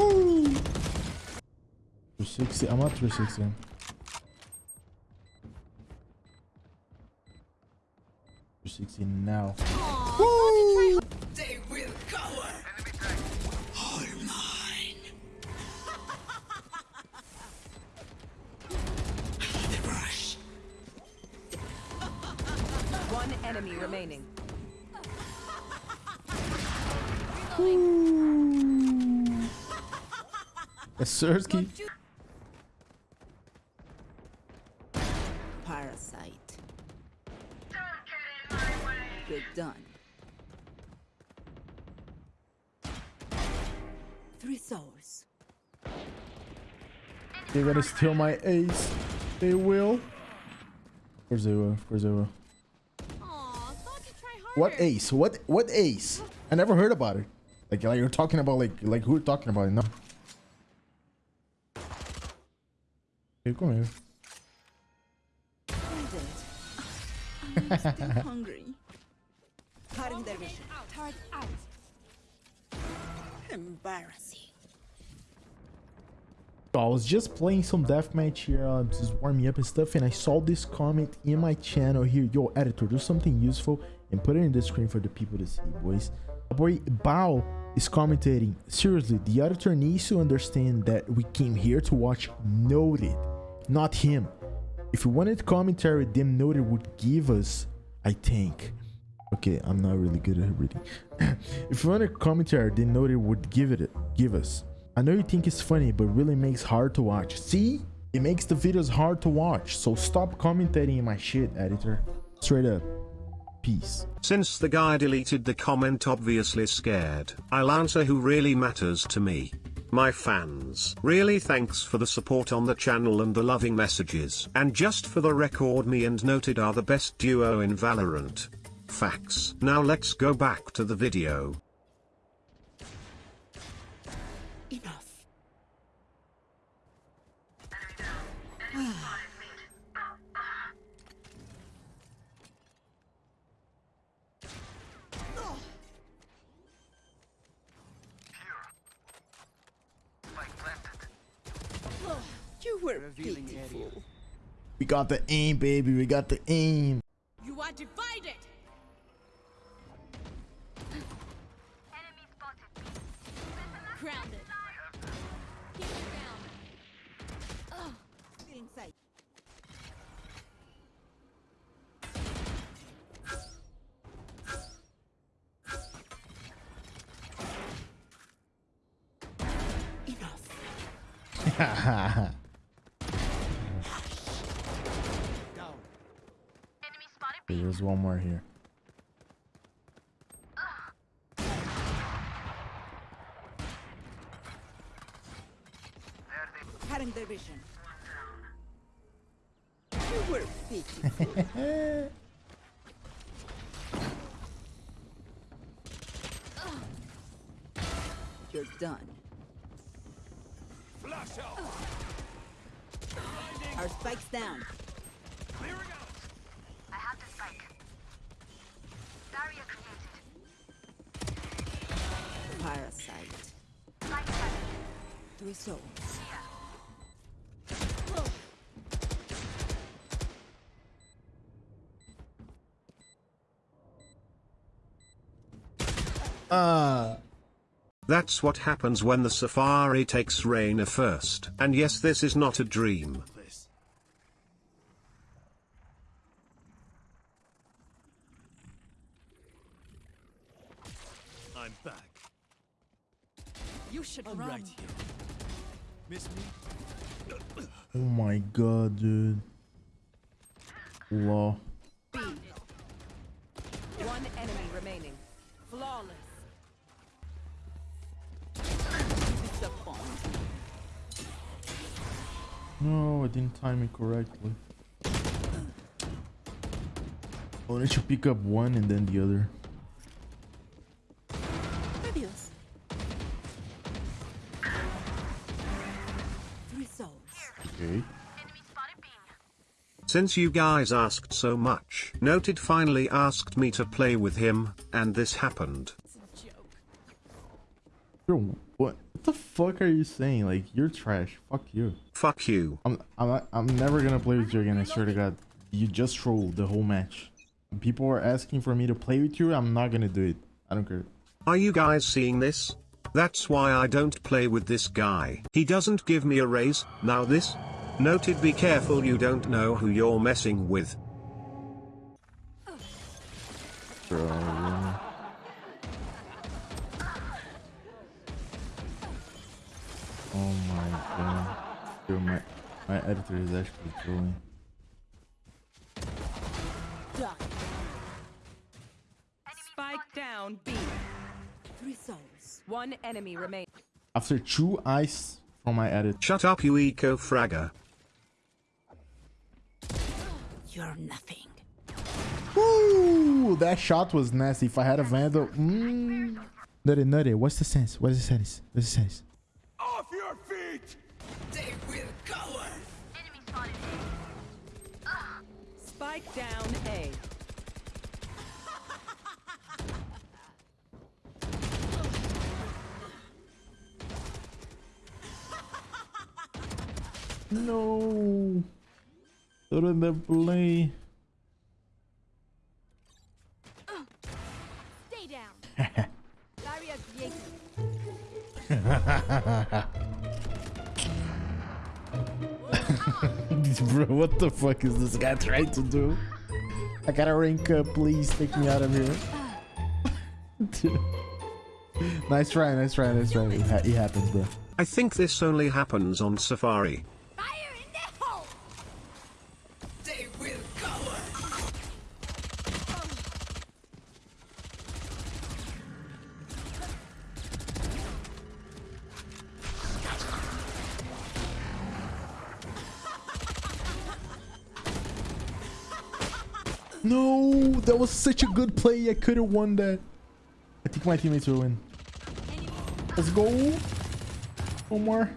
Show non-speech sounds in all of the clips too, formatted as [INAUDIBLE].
Woo! 360. I'm not 360. Three sixty now. Woo! They will cower. All mine. the rush. One enemy remaining. Sersky. Parasite. Good done. Three souls. They're gonna steal my ace. They will. Of course they will. Of course they will. Aw, thought to try harder. What ace? What what ace? I never heard about it. Like like you're talking about like like who you're talking about it? No. Okay, come here. I'm dead. I'm still hungry. Cutting their vision. Turret out. Embarrassing. I was just playing some deathmatch here, uh, just warming up and stuff, and I saw this comment in my channel here. Yo, editor, do something useful and put it in the screen for the people to see, boys. My boy Bao is commentating. Seriously, the editor needs to understand that we came here to watch Noted, not him. If we wanted commentary, then Noted would give us, I think. Okay, I'm not really good at reading. [CLEARS THROAT] if you wanted commentary, then Noted would give it give us. I know you think it's funny, but really makes hard to watch. See? It makes the videos hard to watch. So stop commentating my shit, editor. Straight up. Peace. Since the guy deleted the comment obviously scared, I'll answer who really matters to me. My fans. Really thanks for the support on the channel and the loving messages. And just for the record me and Noted are the best duo in Valorant. Facts. Now let's go back to the video. Were pitiful. We got the aim, baby. We got the aim. You are divided. Grounded. Keep it down. Feeling sight. Enough. [LAUGHS] there's one more here. Cutting their vision. You were pitiful. You're done. Our spike's down. Three souls. Ah. That's what happens when the Safari takes Reyna first. And yes this is not a dream. I'm back. You should I'm run. right here. Miss me? Oh my god, dude. Law. One enemy remaining. Flawless. No, I didn't time it correctly. I wanted to pick up one and then the other. Okay. Enemy spotted B. Since you guys asked so much, Noted finally asked me to play with him, and this happened. It's a joke. Bro, what, what the fuck are you saying? Like, you're trash. Fuck you. Fuck you. I'm, I'm, I'm never gonna play with you again, I swear to God. You just trolled the whole match. People are asking for me to play with you, I'm not gonna do it. I don't care. Are you guys seeing this? That's why I don't play with this guy. He doesn't give me a raise, now this? Noted be careful you don't know who you're messing with. Bro. Oh my god. Dude, my, my editor is actually trolling. Spike down B. Three souls. One enemy remains. After two eyes from my edit. Shut up you eco fragger. You're nothing. Ooh, that shot was nasty. If I had a vandal, mm. Nutty, nutty. What's the sense? What's the sense? What's the sense? Off your feet! They will cover. Enemy spotted. Spike down A. No. Put in the play. Stay down. [LAUGHS] Barrier created. [LAUGHS] Bro, what the fuck is this guy trying to do? I gotta rank up. Please take me out of here. [LAUGHS] Nice try, nice try, nice try. It, ha it happens, bro. I think this only happens on Safari. No, that was such a good play. I could have won that. I think my teammates will win. Let's go. One more.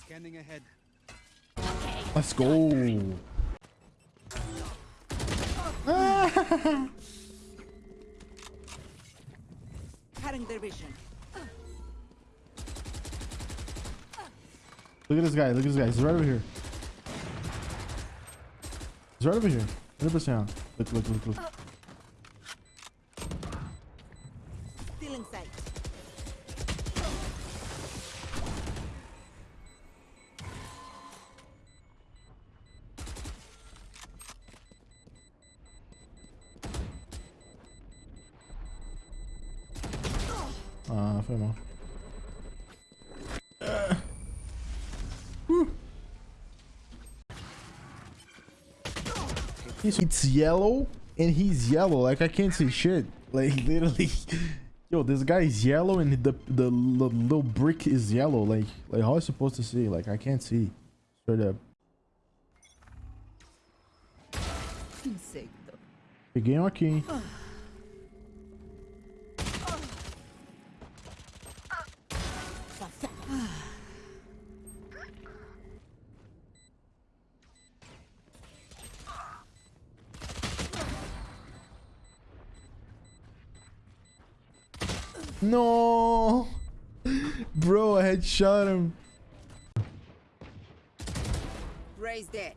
Scanning ahead. Let's go. Cutting their vision. Look at this guy. Look at this guy. He's right over here. He's right over here. 100%. Look, look, look, look. Still in sight. Ah, foi mal. He's- It's yellow and he's yellow. Like I can't see shit. Like [LAUGHS] literally, yo, this guy is yellow and the the, l- little brick is yellow. Like like how am I supposed to see? Like I can't see. Straight up. Peguei um aqui. No, bro, I had shot him. Raise dead.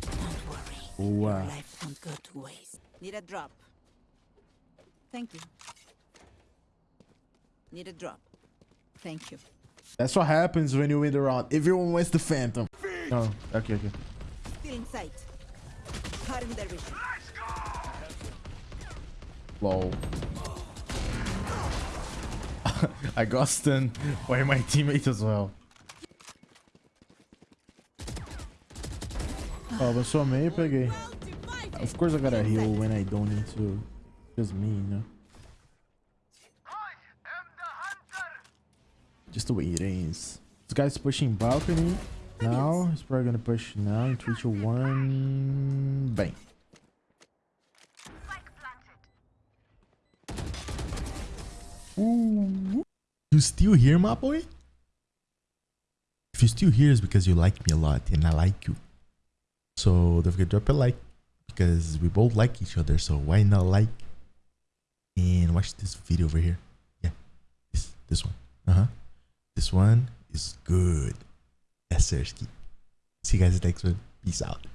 Don't worry. Wow. Life won't go to waste. Need a drop. Thank you. Need a drop. Thank you. That's what happens when you win the round. Everyone wins the phantom. Oh, okay, okay. Still in sight. Cutting their vision. Lol. I got stunned by my teammate as well. Oh, avançou meio, peguei. Well divided. Of course I gotta heal when I don't need to. Just me, you know. Just the way it is. This guy's pushing balcony. Now, he's probably gonna push now 3, 2, 1. Bang. Ooh. You still here, my boy? If you're still here, it's because you like me a lot and I like you. So don't forget to drop a like, because we both like each other. So why not like and watch this video over here? Yeah, this this one. Uh huh. This one is good. Sir. See you guys next one. Peace out.